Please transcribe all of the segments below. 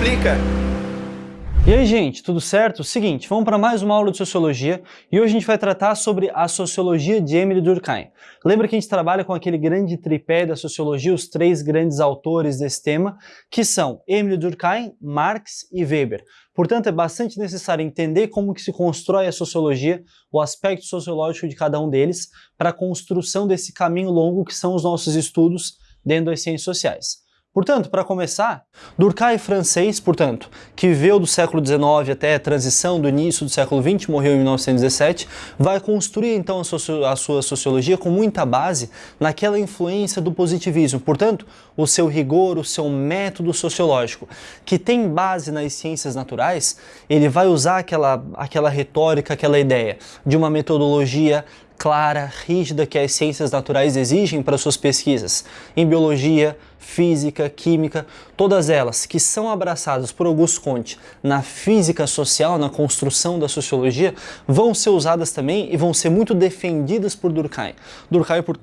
Explica! E aí, gente, tudo certo? Seguinte, vamos para mais uma aula de Sociologia e hoje a gente vai tratar sobre a Sociologia de Emile Durkheim. Lembra que a gente trabalha com aquele grande tripé da Sociologia, os três grandes autores desse tema, que são Emile Durkheim, Marx e Weber. Portanto, é bastante necessário entender como que se constrói a Sociologia, o aspecto sociológico de cada um deles, para a construção desse caminho longo que são os nossos estudos dentro das ciências sociais. Portanto, para começar, Durkheim francês, portanto, que viveu do século XIX até a transição do início do século XX, morreu em 1917, vai construir então a, sua sociologia com muita base naquela influência do positivismo, portanto, o seu rigor, o seu método sociológico, que tem base nas ciências naturais, ele vai usar aquela, aquela retórica, aquela ideia de uma metodologia clara, rígida que as ciências naturais exigem para suas pesquisas, em biologia, física, química, todas elas que são abraçadas por Augusto Comte na física social, na construção da sociologia, vão ser usadas também e vão ser muito defendidas por Durkheim. Durkheim, por,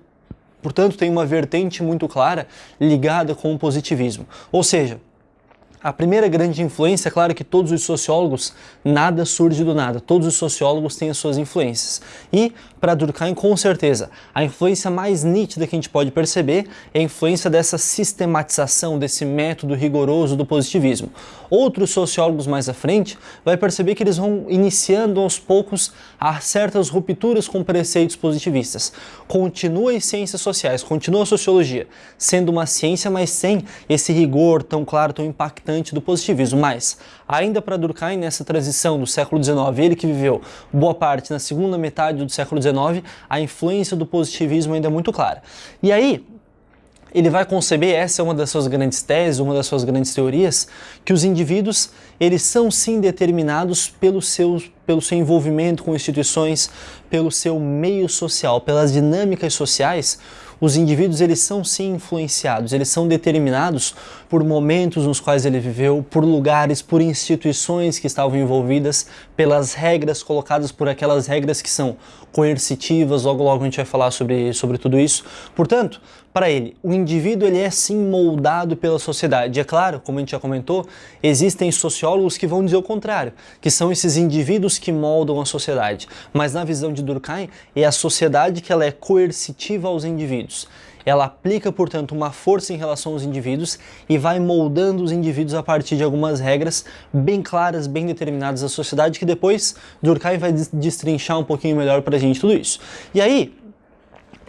portanto, tem uma vertente muito clara ligada com o positivismo, ou seja, a primeira grande influência, é claro que todos os sociólogos, nada surge do nada, todos os sociólogos têm as suas influências. E, para Durkheim, com certeza, a influência mais nítida que a gente pode perceber é a influência dessa sistematização, desse método rigoroso do positivismo. Outros sociólogos mais à frente vai perceber que eles vão iniciando aos poucos a certas rupturas com preceitos positivistas. Continua as ciências sociais, continua a sociologia, sendo uma ciência, mas sem esse rigor tão claro, tão impactante do positivismo, mas ainda para Durkheim, nessa transição do século XIX, ele que viveu boa parte na segunda metade do século XIX, a influência do positivismo ainda é muito clara. E aí, ele vai conceber, essa é uma das suas grandes teses, uma das suas grandes teorias, que os indivíduos, eles são sim determinados pelo seu, pelo seu envolvimento com instituições, pelo seu meio social, pelas dinâmicas sociais, os indivíduos eles são sim influenciados, eles são determinados por momentos nos quais ele viveu, por lugares, por instituições que estavam envolvidas, pelas regras colocadas por aquelas regras que são coercitivas, logo logo a gente vai falar sobre, sobre tudo isso. Portanto, para ele, o indivíduo ele é sim moldado pela sociedade. E é claro, como a gente já comentou, existem sociólogos que vão dizer o contrário, que são esses indivíduos que moldam a sociedade. Mas na visão de Durkheim, é a sociedade que ela é coercitiva aos indivíduos. Ela aplica, portanto, uma força em relação aos indivíduos e vai moldando os indivíduos a partir de algumas regras bem claras, bem determinadas da sociedade, que depois Durkheim vai destrinchar um pouquinho melhor para a gente tudo isso. E aí,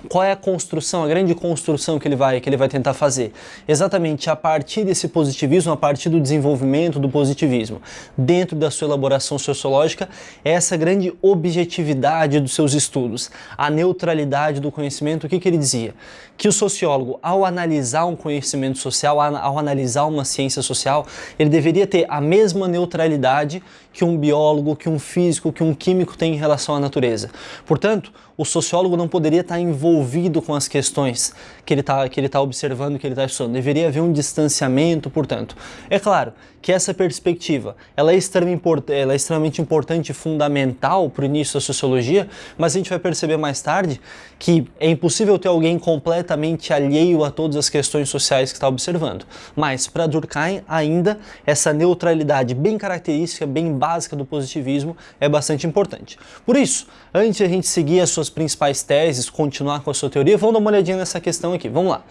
qual é a construção, a grande construção que ele vai que ele vai tentar fazer? Exatamente a partir desse positivismo, a partir do desenvolvimento do positivismo, dentro da sua elaboração sociológica, é essa grande objetividade dos seus estudos, a neutralidade do conhecimento. O que, que ele dizia? Que o sociólogo, ao analisar um conhecimento social, ao analisar uma ciência social, ele deveria ter a mesma neutralidade que um biólogo, que um físico, que um químico tem em relação à natureza. Portanto, o sociólogo não poderia estar envolvido com as questões que ele está que ele tá observando, que ele está estudando. Deveria haver um distanciamento, portanto. É claro que essa perspectiva ela é, extremamente, ela é extremamente importante e fundamental para o início da sociologia, mas a gente vai perceber mais tarde que é impossível ter alguém completamente alheio a todas as questões sociais que está observando. Mas para Durkheim, ainda, essa neutralidade bem característica, bem básica do positivismo é bastante importante. Por isso, antes de a gente seguir as suas suas principais teses, continuar com a sua teoria, vamos dar uma olhadinha nessa questão aqui. Vamos lá.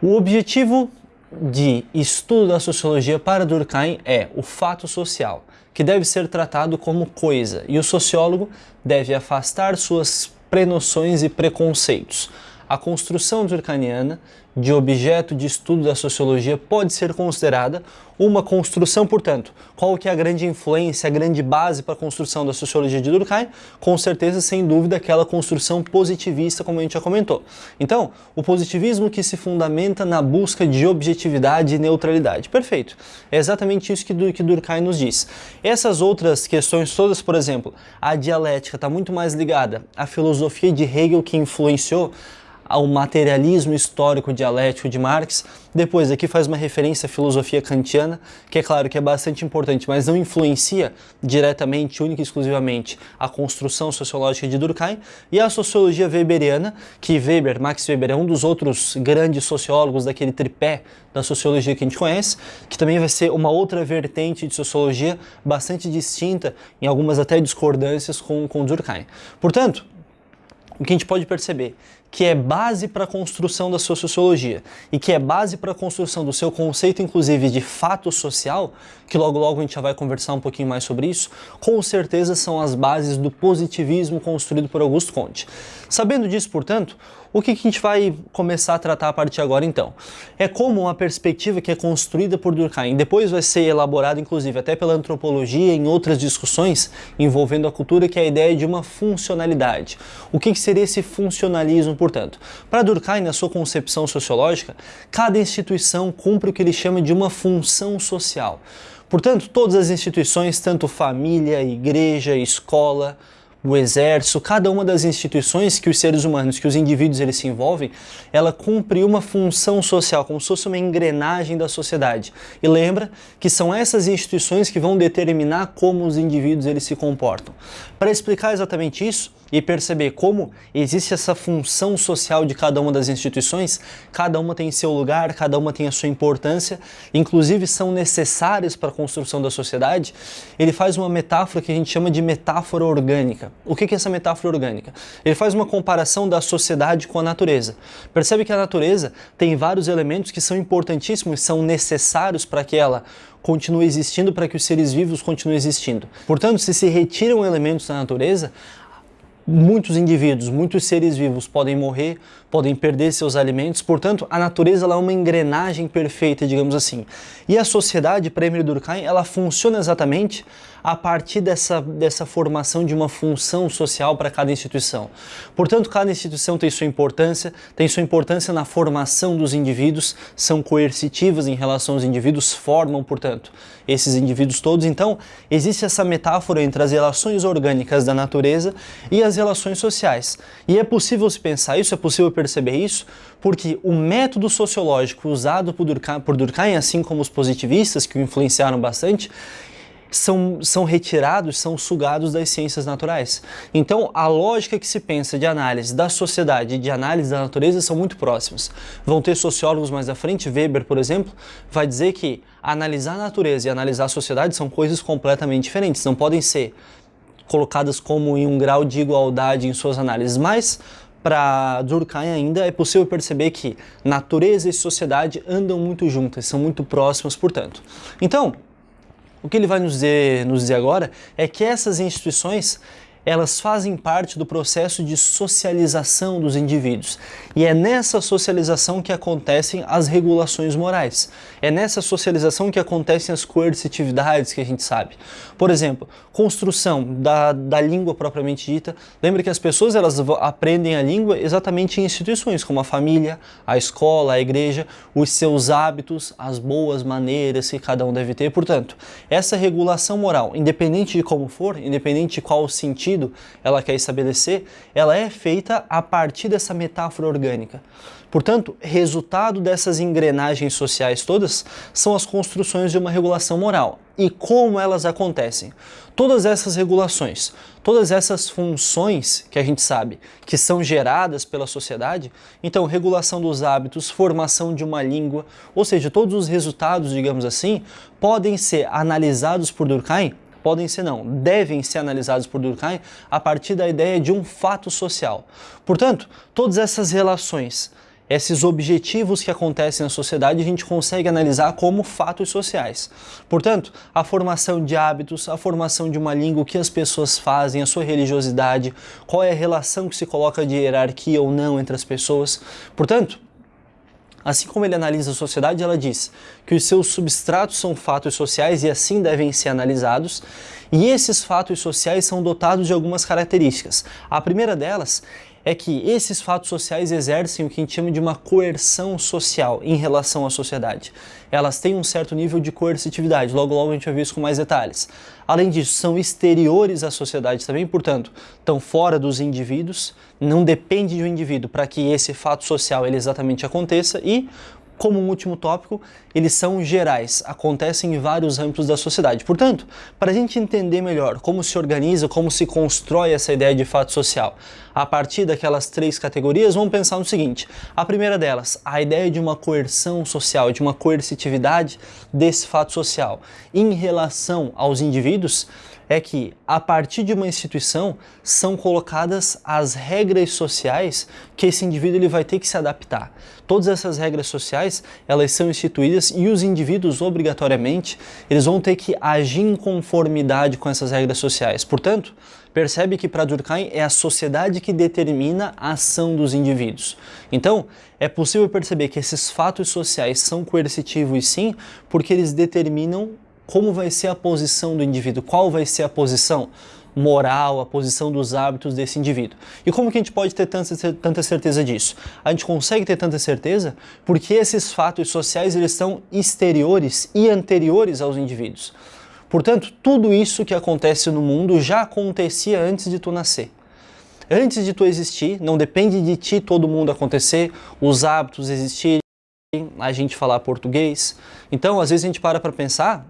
O objetivo de estudo da sociologia para Durkheim é o fato social, que deve ser tratado como coisa, e o sociólogo deve afastar suas prenoções e preconceitos. A construção durkheimiana de objeto de estudo da sociologia pode ser considerada uma construção, portanto, qual que é a grande influência, a grande base para a construção da sociologia de Durkheim? Com certeza, sem dúvida, aquela construção positivista, como a gente já comentou. Então, o positivismo que se fundamenta na busca de objetividade e neutralidade. Perfeito. É exatamente isso que, que Durkheim nos diz. Essas outras questões todas, por exemplo, a dialética está muito mais ligada à filosofia de Hegel que influenciou ao materialismo histórico dialético de Marx. Depois aqui faz uma referência à filosofia kantiana, que é claro que é bastante importante, mas não influencia diretamente, única e exclusivamente, a construção sociológica de Durkheim, e a sociologia weberiana, que Weber, Max Weber, é um dos outros grandes sociólogos daquele tripé da sociologia que a gente conhece, que também vai ser uma outra vertente de sociologia bastante distinta, em algumas até discordâncias com, com Durkheim. Portanto, o que a gente pode perceber que é base para a construção da sua sociologia e que é base para a construção do seu conceito, inclusive, de fato social, que logo logo a gente já vai conversar um pouquinho mais sobre isso, com certeza são as bases do positivismo construído por Augusto Comte. Sabendo disso, portanto, o que, que a gente vai começar a tratar a partir de agora então? É como uma perspectiva que é construída por Durkheim, depois vai ser elaborada inclusive até pela antropologia em outras discussões envolvendo a cultura, que é a ideia de uma funcionalidade. O que, que seria esse funcionalismo, portanto? Para Durkheim, na sua concepção sociológica, cada instituição cumpre o que ele chama de uma função social. Portanto, todas as instituições, tanto família, igreja, escola, o exército, cada uma das instituições que os seres humanos, que os indivíduos eles se envolvem, ela cumpre uma função social, como se fosse uma engrenagem da sociedade. E lembra que são essas instituições que vão determinar como os indivíduos eles se comportam. Para explicar exatamente isso, e perceber como existe essa função social de cada uma das instituições, cada uma tem seu lugar, cada uma tem a sua importância, inclusive são necessárias para a construção da sociedade, ele faz uma metáfora que a gente chama de metáfora orgânica. O que é essa metáfora orgânica? Ele faz uma comparação da sociedade com a natureza. Percebe que a natureza tem vários elementos que são importantíssimos, são necessários para que ela continue existindo, para que os seres vivos continuem existindo. Portanto, se se retiram elementos da natureza, muitos indivíduos, muitos seres vivos podem morrer, podem perder seus alimentos, portanto, a natureza é uma engrenagem perfeita, digamos assim. E a sociedade, para Emile Durkheim, ela funciona exatamente a partir dessa, dessa formação de uma função social para cada instituição. Portanto, cada instituição tem sua importância, tem sua importância na formação dos indivíduos, são coercitivas em relação aos indivíduos, formam, portanto, esses indivíduos todos. Então, existe essa metáfora entre as relações orgânicas da natureza e as relações sociais. E é possível se pensar isso, é possível perceber isso, porque o método sociológico usado por Durkheim, por Durkheim assim como os positivistas, que o influenciaram bastante, são, são retirados, são sugados das ciências naturais. Então, a lógica que se pensa de análise da sociedade e de análise da natureza são muito próximas. Vão ter sociólogos mais à frente, Weber, por exemplo, vai dizer que analisar a natureza e analisar a sociedade são coisas completamente diferentes, não podem ser colocadas como em um grau de igualdade em suas análises, mas para Durkheim ainda é possível perceber que natureza e sociedade andam muito juntas, são muito próximas, portanto. Então, o que ele vai nos dizer, nos dizer agora é que essas instituições elas fazem parte do processo de socialização dos indivíduos. E é nessa socialização que acontecem as regulações morais. É nessa socialização que acontecem as coercitividades que a gente sabe. Por exemplo, construção da, da língua propriamente dita. Lembra que as pessoas elas aprendem a língua exatamente em instituições, como a família, a escola, a igreja, os seus hábitos, as boas maneiras que cada um deve ter. Portanto, essa regulação moral, independente de como for, independente de qual sentido sentido ela quer estabelecer, ela é feita a partir dessa metáfora orgânica. Portanto, resultado dessas engrenagens sociais todas são as construções de uma regulação moral. E como elas acontecem? Todas essas regulações, todas essas funções que a gente sabe que são geradas pela sociedade, então regulação dos hábitos, formação de uma língua, ou seja, todos os resultados, digamos assim, podem ser analisados por Durkheim podem ser não, devem ser analisados por Durkheim a partir da ideia de um fato social. Portanto, todas essas relações, esses objetivos que acontecem na sociedade a gente consegue analisar como fatos sociais. Portanto, a formação de hábitos, a formação de uma língua, o que as pessoas fazem, a sua religiosidade, qual é a relação que se coloca de hierarquia ou não entre as pessoas. Portanto, Assim como ele analisa a sociedade, ela diz que os seus substratos são fatos sociais e assim devem ser analisados, e esses fatos sociais são dotados de algumas características. A primeira delas é que esses fatos sociais exercem o que a gente chama de uma coerção social em relação à sociedade. Elas têm um certo nível de coercitividade, logo logo a gente vai ver isso com mais detalhes. Além disso, são exteriores à sociedade também, portanto, estão fora dos indivíduos, não depende de um indivíduo para que esse fato social ele exatamente aconteça e como um último tópico, eles são gerais, acontecem em vários âmbitos da sociedade. Portanto, para a gente entender melhor como se organiza, como se constrói essa ideia de fato social, a partir daquelas três categorias, vamos pensar no seguinte. A primeira delas, a ideia de uma coerção social, de uma coercitividade desse fato social em relação aos indivíduos, é que, a partir de uma instituição, são colocadas as regras sociais que esse indivíduo ele vai ter que se adaptar. Todas essas regras sociais, elas são instituídas e os indivíduos, obrigatoriamente, eles vão ter que agir em conformidade com essas regras sociais. Portanto, percebe que para Durkheim é a sociedade que determina a ação dos indivíduos. Então, é possível perceber que esses fatos sociais são coercitivos sim, porque eles determinam como vai ser a posição do indivíduo, qual vai ser a posição moral, a posição dos hábitos desse indivíduo. E como que a gente pode ter tanta, tanta certeza disso? A gente consegue ter tanta certeza porque esses fatos sociais eles são exteriores e anteriores aos indivíduos. Portanto, tudo isso que acontece no mundo já acontecia antes de tu nascer. Antes de tu existir, não depende de ti todo mundo acontecer, os hábitos existirem, a gente falar português. Então, às vezes a gente para para pensar,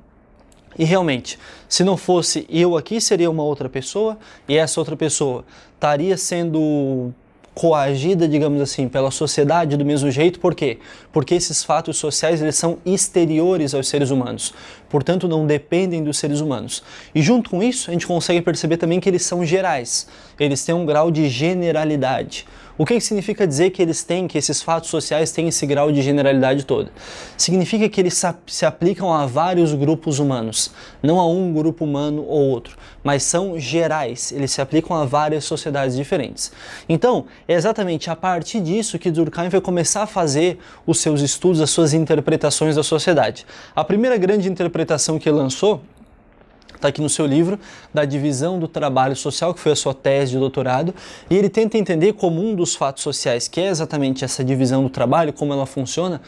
e realmente, se não fosse eu aqui, seria uma outra pessoa, e essa outra pessoa estaria sendo coagida, digamos assim, pela sociedade do mesmo jeito, por quê? Porque esses fatos sociais eles são exteriores aos seres humanos, portanto não dependem dos seres humanos. E junto com isso, a gente consegue perceber também que eles são gerais, eles têm um grau de generalidade. O que significa dizer que eles têm, que esses fatos sociais têm esse grau de generalidade toda? Significa que eles se aplicam a vários grupos humanos, não a um grupo humano ou outro, mas são gerais, eles se aplicam a várias sociedades diferentes. Então, é exatamente a partir disso que Durkheim vai começar a fazer os seus estudos, as suas interpretações da sociedade. A primeira grande interpretação que ele lançou está aqui no seu livro, da divisão do trabalho social, que foi a sua tese de doutorado, e ele tenta entender como um dos fatos sociais, que é exatamente essa divisão do trabalho, como ela funciona,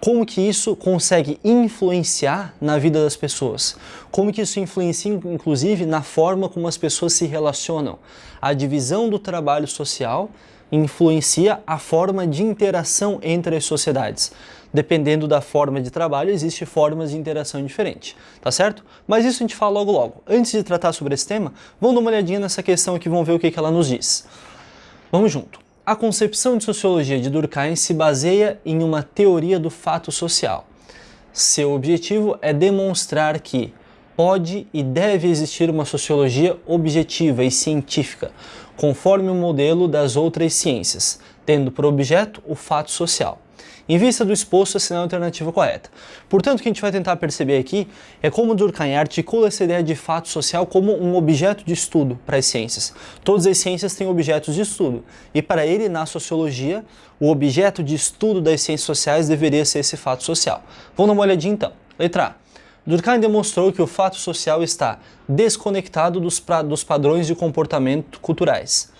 como que isso consegue influenciar na vida das pessoas, como que isso influencia inclusive na forma como as pessoas se relacionam. A divisão do trabalho social influencia a forma de interação entre as sociedades dependendo da forma de trabalho, existem formas de interação diferentes, tá certo? Mas isso a gente fala logo logo. Antes de tratar sobre esse tema, vamos dar uma olhadinha nessa questão aqui, vamos ver o que, que ela nos diz. Vamos junto. A concepção de sociologia de Durkheim se baseia em uma teoria do fato social. Seu objetivo é demonstrar que pode e deve existir uma sociologia objetiva e científica, conforme o modelo das outras ciências, tendo por objeto o fato social em vista do exposto assinando a alternativa correta. Portanto, o que a gente vai tentar perceber aqui é como Durkheim articula essa ideia de fato social como um objeto de estudo para as ciências. Todas as ciências têm objetos de estudo, e para ele, na sociologia, o objeto de estudo das ciências sociais deveria ser esse fato social. Vamos dar uma olhadinha então. Letra A. Durkheim demonstrou que o fato social está desconectado dos, dos padrões de comportamento culturais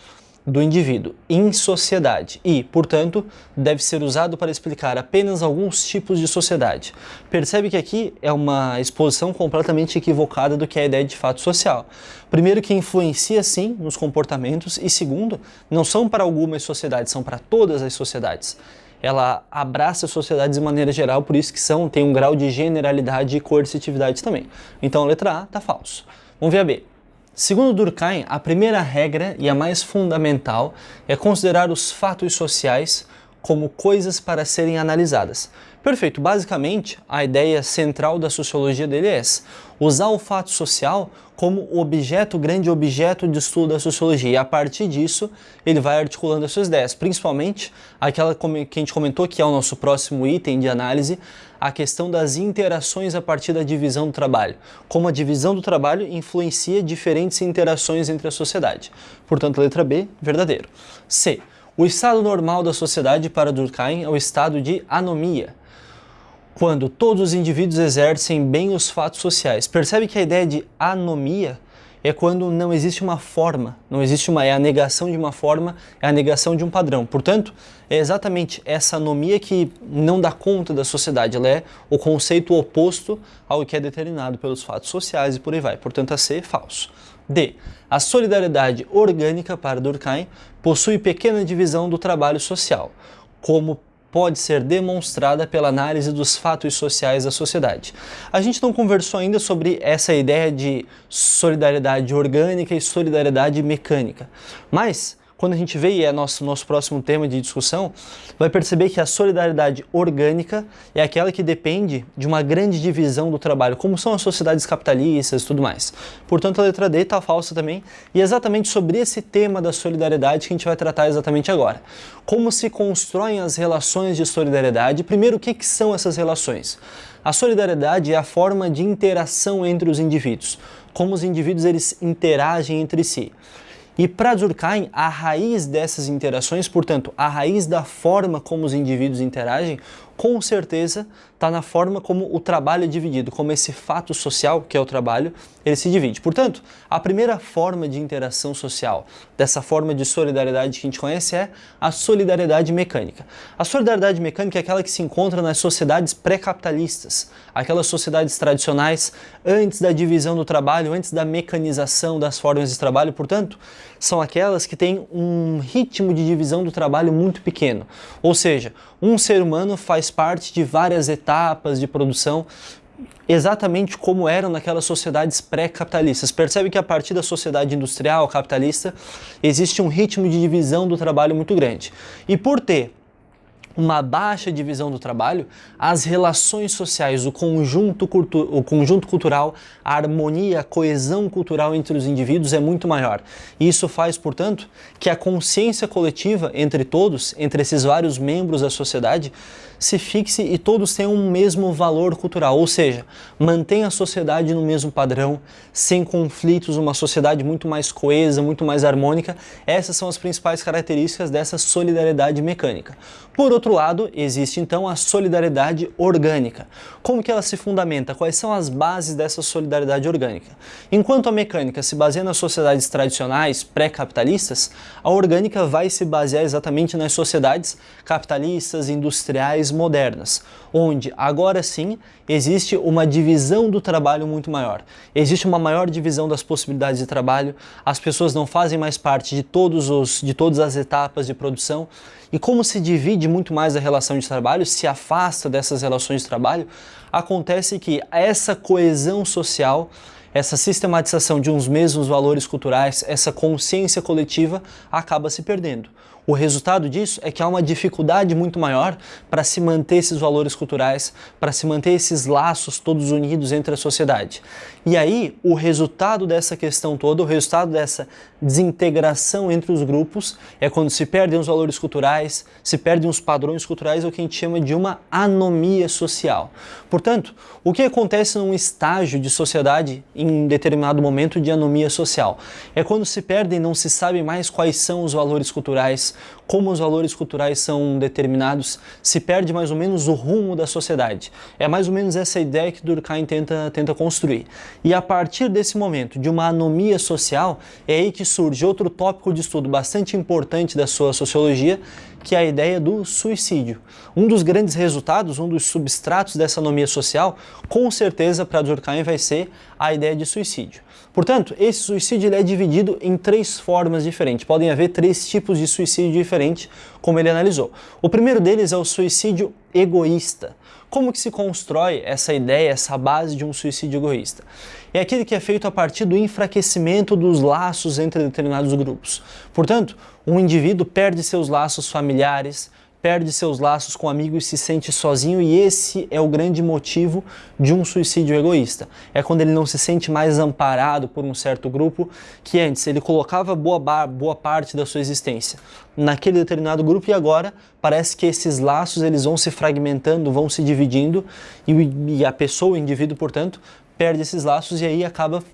do indivíduo em sociedade e, portanto, deve ser usado para explicar apenas alguns tipos de sociedade. Percebe que aqui é uma exposição completamente equivocada do que é a ideia de fato social. Primeiro que influencia sim nos comportamentos e segundo, não são para algumas sociedades, são para todas as sociedades. Ela abraça sociedades de maneira geral, por isso que são, tem um grau de generalidade e coercitividade também. Então a letra A está falso. Vamos ver a B. Segundo Durkheim, a primeira regra e a mais fundamental é considerar os fatos sociais como coisas para serem analisadas. Perfeito, basicamente a ideia central da sociologia dele é essa, usar o fato social como objeto, grande objeto de estudo da sociologia e a partir disso ele vai articulando as suas ideias, principalmente aquela que a gente comentou que é o nosso próximo item de análise, a questão das interações a partir da divisão do trabalho, como a divisão do trabalho influencia diferentes interações entre a sociedade. Portanto, letra B, verdadeiro. C. O estado normal da sociedade para Durkheim é o estado de anomia, quando todos os indivíduos exercem bem os fatos sociais. Percebe que a ideia de anomia é quando não existe uma forma, não existe uma, é a negação de uma forma, é a negação de um padrão. Portanto, é exatamente essa anomia que não dá conta da sociedade, ela é o conceito oposto ao que é determinado pelos fatos sociais e por aí vai. Portanto, a é falso. D. A solidariedade orgânica para Durkheim possui pequena divisão do trabalho social, como pode ser demonstrada pela análise dos fatos sociais da sociedade. A gente não conversou ainda sobre essa ideia de solidariedade orgânica e solidariedade mecânica, mas quando a gente vê, e é nosso, nosso próximo tema de discussão, vai perceber que a solidariedade orgânica é aquela que depende de uma grande divisão do trabalho, como são as sociedades capitalistas e tudo mais. Portanto, a letra D está falsa também, e é exatamente sobre esse tema da solidariedade que a gente vai tratar exatamente agora. Como se constroem as relações de solidariedade, primeiro, o que, que são essas relações? A solidariedade é a forma de interação entre os indivíduos, como os indivíduos eles interagem entre si. E para Durkheim, a raiz dessas interações, portanto, a raiz da forma como os indivíduos interagem, com certeza está na forma como o trabalho é dividido, como esse fato social, que é o trabalho, ele se divide. Portanto, a primeira forma de interação social, dessa forma de solidariedade que a gente conhece, é a solidariedade mecânica. A solidariedade mecânica é aquela que se encontra nas sociedades pré-capitalistas, aquelas sociedades tradicionais antes da divisão do trabalho, antes da mecanização das formas de trabalho, portanto, são aquelas que têm um ritmo de divisão do trabalho muito pequeno. Ou seja, um ser humano faz parte de várias etapas de produção, exatamente como eram naquelas sociedades pré-capitalistas. Percebe que a partir da sociedade industrial capitalista existe um ritmo de divisão do trabalho muito grande. E por ter uma baixa divisão do trabalho, as relações sociais, o conjunto, o conjunto cultural, a harmonia, a coesão cultural entre os indivíduos é muito maior. Isso faz, portanto, que a consciência coletiva entre todos, entre esses vários membros da sociedade, se fixe e todos tenham um mesmo valor cultural, ou seja, mantém a sociedade no mesmo padrão, sem conflitos, uma sociedade muito mais coesa, muito mais harmônica. Essas são as principais características dessa solidariedade mecânica. Por outro lado, existe então a solidariedade orgânica. Como que ela se fundamenta? Quais são as bases dessa solidariedade orgânica? Enquanto a mecânica se baseia nas sociedades tradicionais pré-capitalistas, a orgânica vai se basear exatamente nas sociedades capitalistas, industriais, modernas, onde agora sim existe uma divisão do trabalho muito maior. Existe uma maior divisão das possibilidades de trabalho, as pessoas não fazem mais parte de, todos os, de todas as etapas de produção, e como se divide muito mais a relação de trabalho, se afasta dessas relações de trabalho, acontece que essa coesão social essa sistematização de uns mesmos valores culturais, essa consciência coletiva acaba se perdendo. O resultado disso é que há uma dificuldade muito maior para se manter esses valores culturais, para se manter esses laços todos unidos entre a sociedade. E aí, o resultado dessa questão toda, o resultado dessa desintegração entre os grupos, é quando se perdem os valores culturais, se perdem os padrões culturais, é o que a gente chama de uma anomia social. Portanto, o que acontece num estágio de sociedade em determinado momento de anomia social? É quando se perdem, não se sabe mais quais são os valores culturais, como os valores culturais são determinados, se perde mais ou menos o rumo da sociedade. É mais ou menos essa ideia que Durkheim tenta, tenta construir. E a partir desse momento, de uma anomia social, é aí que surge outro tópico de estudo bastante importante da sua sociologia, que é a ideia do suicídio. Um dos grandes resultados, um dos substratos dessa anomia social, com certeza para Durkheim vai ser a ideia de suicídio. Portanto, esse suicídio é dividido em três formas diferentes. Podem haver três tipos de suicídio diferentes, como ele analisou. O primeiro deles é o suicídio egoísta. Como que se constrói essa ideia, essa base de um suicídio egoísta? É aquele que é feito a partir do enfraquecimento dos laços entre determinados grupos. Portanto, um indivíduo perde seus laços familiares, perde seus laços com amigos e se sente sozinho e esse é o grande motivo de um suicídio egoísta. É quando ele não se sente mais amparado por um certo grupo que antes ele colocava boa, boa parte da sua existência naquele determinado grupo e agora parece que esses laços eles vão se fragmentando, vão se dividindo e, e a pessoa, o indivíduo, portanto, perde esses laços e aí acaba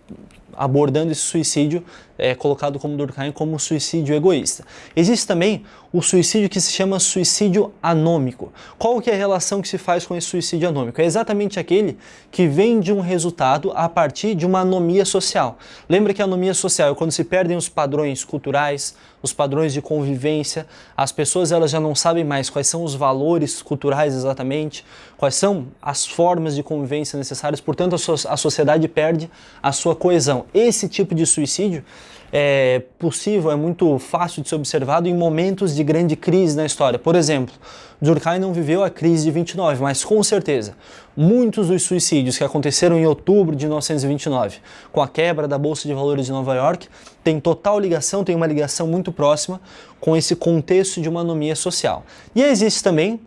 abordando esse suicídio é, colocado como Durkheim como suicídio egoísta. Existe também o suicídio que se chama suicídio anômico. Qual que é a relação que se faz com esse suicídio anômico? É exatamente aquele que vem de um resultado a partir de uma anomia social. Lembra que a anomia social é quando se perdem os padrões culturais, os padrões de convivência, as pessoas elas já não sabem mais quais são os valores culturais exatamente, quais são as formas de convivência necessárias, portanto a, so a sociedade perde a sua coesão. Esse tipo de suicídio é possível, é muito fácil de ser observado em momentos de grande crise na história. Por exemplo, Durkheim não viveu a crise de 29, mas com certeza, muitos dos suicídios que aconteceram em outubro de 1929, com a quebra da Bolsa de Valores de Nova York, têm total ligação, tem uma ligação muito próxima com esse contexto de uma anomia social. E existe também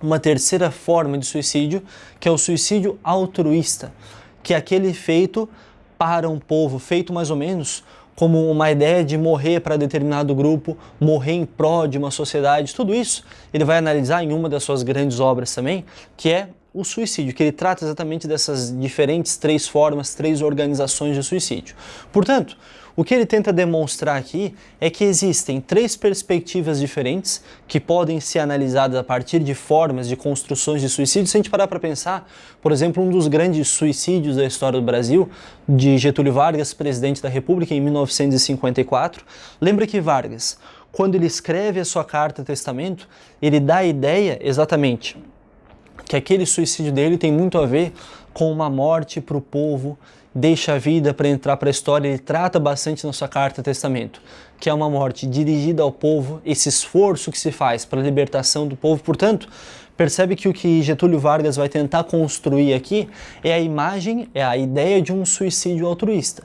uma terceira forma de suicídio, que é o suicídio altruísta, que é aquele feito para um povo, feito mais ou menos como uma ideia de morrer para determinado grupo, morrer em prol de uma sociedade, tudo isso ele vai analisar em uma das suas grandes obras também, que é o suicídio, que ele trata exatamente dessas diferentes três formas, três organizações de suicídio. Portanto, o que ele tenta demonstrar aqui é que existem três perspectivas diferentes que podem ser analisadas a partir de formas de construções de suicídio. Se a gente parar para pensar, por exemplo, um dos grandes suicídios da história do Brasil, de Getúlio Vargas, presidente da República, em 1954, lembra que Vargas, quando ele escreve a sua carta testamento, ele dá a ideia exatamente que aquele suicídio dele tem muito a ver com uma morte para o povo, deixa a vida para entrar para a história, ele trata bastante na sua carta testamento, que é uma morte dirigida ao povo, esse esforço que se faz para a libertação do povo. Portanto, percebe que o que Getúlio Vargas vai tentar construir aqui é a imagem, é a ideia de um suicídio altruísta.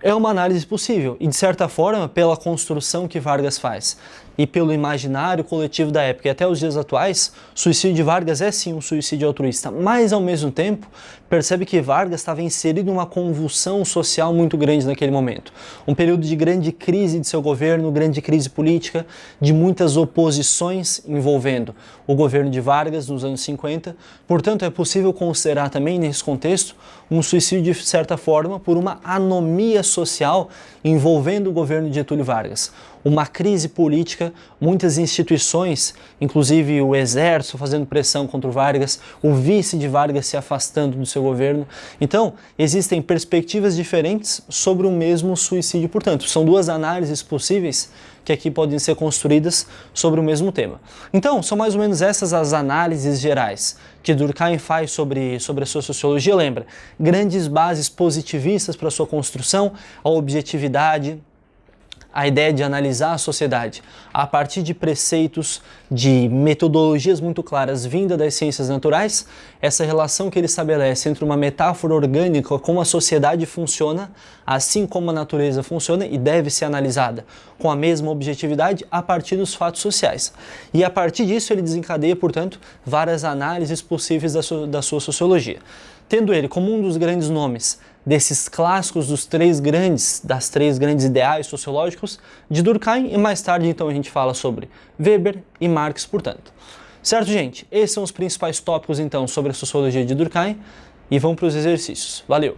É uma análise possível e, de certa forma, pela construção que Vargas faz e pelo imaginário coletivo da época e até os dias atuais, o suicídio de Vargas é sim um suicídio altruísta, mas ao mesmo tempo percebe que Vargas estava inserido em uma convulsão social muito grande naquele momento. Um período de grande crise de seu governo, grande crise política, de muitas oposições envolvendo o governo de Vargas nos anos 50. Portanto, é possível considerar também nesse contexto um suicídio de certa forma por uma anomia social envolvendo o governo de Getúlio Vargas uma crise política, muitas instituições, inclusive o exército fazendo pressão contra o Vargas, o vice de Vargas se afastando do seu governo. Então, existem perspectivas diferentes sobre o mesmo suicídio. Portanto, são duas análises possíveis que aqui podem ser construídas sobre o mesmo tema. Então, são mais ou menos essas as análises gerais que Durkheim faz sobre, sobre a sua sociologia. Lembra, grandes bases positivistas para sua construção, a objetividade, a ideia de analisar a sociedade a partir de preceitos, de metodologias muito claras vinda das ciências naturais, essa relação que ele estabelece entre uma metáfora orgânica, como a sociedade funciona, assim como a natureza funciona e deve ser analisada com a mesma objetividade a partir dos fatos sociais. E a partir disso ele desencadeia, portanto, várias análises possíveis da sua, da sua sociologia. Tendo ele como um dos grandes nomes desses clássicos dos três grandes, das três grandes ideais sociológicos de Durkheim e mais tarde então a gente fala sobre Weber e Marx, portanto. Certo, gente? Esses são os principais tópicos então sobre a sociologia de Durkheim e vamos para os exercícios. Valeu!